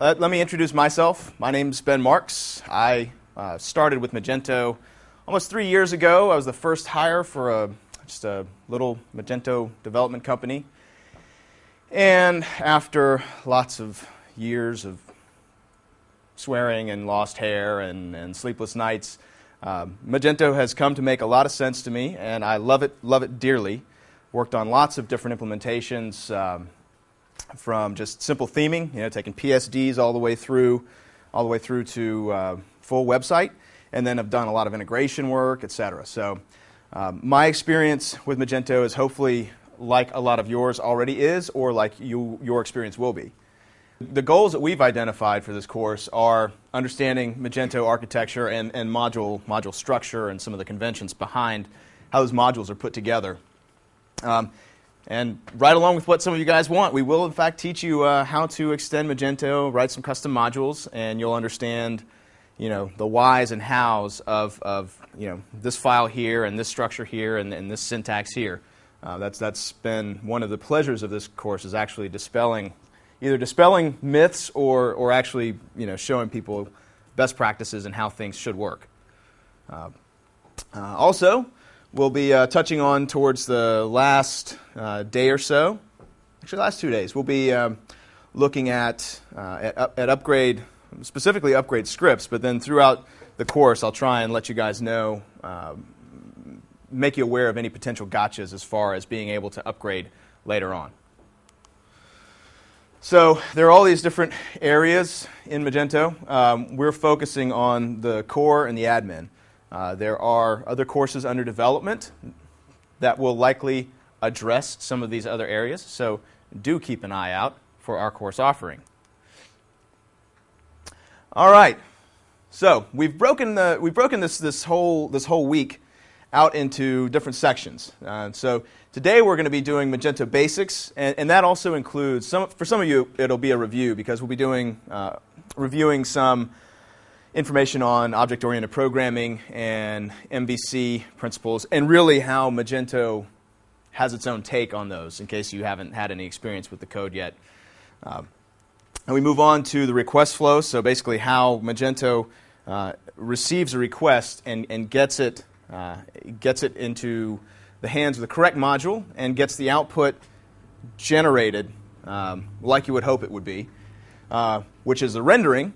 uh, let me introduce myself. My name is Ben Marks. I uh, started with Magento almost three years ago. I was the first hire for a, just a little Magento development company. And after lots of years of swearing and lost hair and, and sleepless nights, um, Magento has come to make a lot of sense to me, and I love it, love it dearly. Worked on lots of different implementations, um, from just simple theming, you know, taking PSDs all the way through, all the way through to uh, full website, and then have done a lot of integration work, et cetera. So, um, my experience with Magento is hopefully like a lot of yours already is, or like you, your experience will be. The goals that we've identified for this course are understanding Magento architecture and, and module, module structure and some of the conventions behind how those modules are put together. Um, and right along with what some of you guys want, we will in fact teach you uh, how to extend Magento, write some custom modules, and you'll understand you know, the whys and hows of, of you know, this file here and this structure here and, and this syntax here. Uh, that's, that's been one of the pleasures of this course is actually dispelling either dispelling myths or, or actually you know, showing people best practices and how things should work. Uh, uh, also, we'll be uh, touching on towards the last uh, day or so, actually, last two days, we'll be um, looking at, uh, at, at upgrade, specifically upgrade scripts, but then throughout the course, I'll try and let you guys know, um, make you aware of any potential gotchas as far as being able to upgrade later on. So there are all these different areas in Magento. Um, we're focusing on the core and the admin. Uh, there are other courses under development that will likely address some of these other areas, so do keep an eye out for our course offering. All right, so we've broken, the, we've broken this, this, whole, this whole week out into different sections. Uh, so today we're going to be doing Magento Basics, and, and, that also includes, some, for some of you, it'll be a review because we'll be doing, uh, reviewing some information on object-oriented programming and MVC principles, and really how Magento has its own take on those, in case you haven't had any experience with the code yet. Uh, and we move on to the request flow, so basically how Magento uh, receives a request and, and gets it uh, gets it into the hands of the correct module and gets the output generated um, like you would hope it would be, uh, which is the rendering.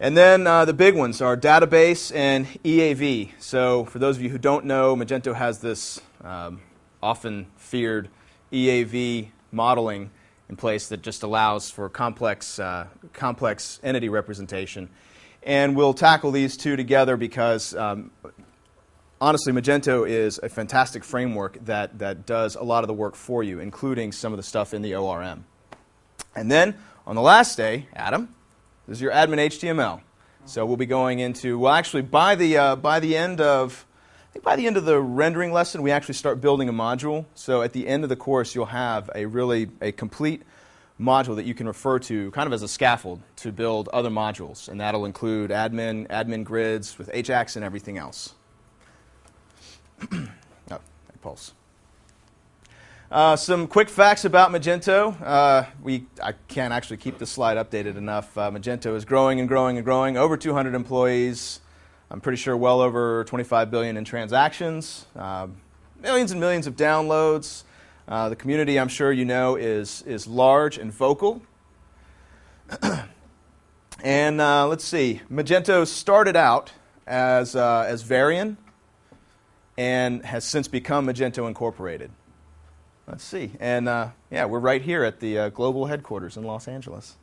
And then uh, the big ones are database and EAV. So for those of you who don't know, Magento has this um, often feared EAV modeling in place that just allows for complex, uh, complex entity representation. And we'll tackle these two together because um, honestly, Magento is a fantastic framework that, that does a lot of the work for you, including some of the stuff in the ORM. And then on the last day, Adam, this is your admin HTML. So we'll be going into, well, actually, by the, uh, by the end of, I think by the end of the rendering lesson, we actually start building a module. So at the end of the course, you'll have a really, a complete module that you can refer to kind of as a scaffold to build other modules. And that'll include admin, admin grids with Ajax and everything else. oh, pulse. Uh, some quick facts about Magento. Uh, we, I can't actually keep this slide updated enough. Uh, Magento is growing and growing and growing. Over 200 employees. I'm pretty sure well over 25 billion in transactions. Uh, millions and millions of downloads. Uh, the community, I'm sure you know, is, is large and vocal. and uh, let's see. Magento started out as, as Varien and has since become Magento Incorporated. Let's see. And uh, yeah, we're right here at the uh, global headquarters in Los Angeles.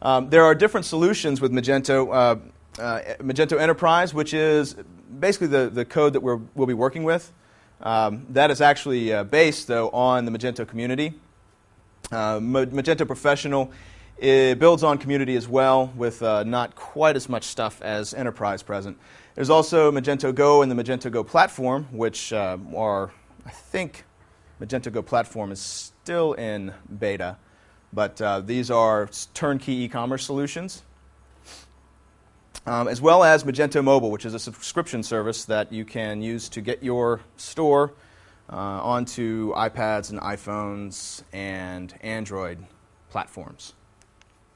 Um, there are different solutions with Magento. Uh, uh Magento Enterprise, which is basically the, the code that we will be working with. Um, that is actually uh, based, though, on the Magento community. Uh, Magento Professional it builds on community as well, with not quite as much stuff as Enterprise present. There's also Magento Go and the Magento Go platform, which uh, are, I think, Magento Go platform is still in beta, but uh, these are turnkey e-commerce solutions. Um, as well as Magento Mobile, which is a subscription service that you can use to get your store uh, onto iPads and iPhones and Android platforms.